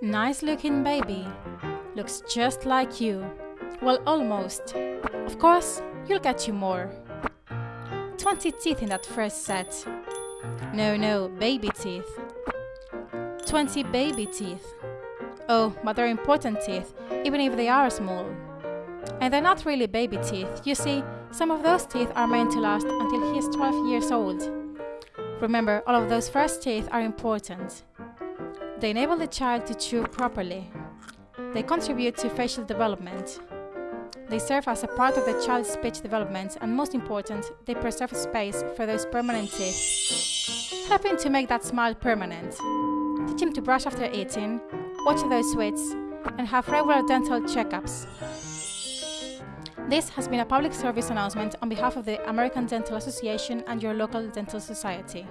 Nice looking baby. Looks just like you. Well, almost. Of course, you'll get you more. 20 teeth in that first set. No, no, baby teeth. 20 baby teeth. Oh, but they're important teeth, even if they are small. And they're not really baby teeth. You see, some of those teeth are meant to last until he is 12 years old. Remember, all of those first teeth are important. They enable the child to chew properly. They contribute to facial development. They serve as a part of the child's speech development, and most important, they preserve space for those permanent teeth, helping to make that smile permanent. Teach him to brush after eating, watch those sweets, and have regular dental checkups. This has been a public service announcement on behalf of the American Dental Association and your local dental society.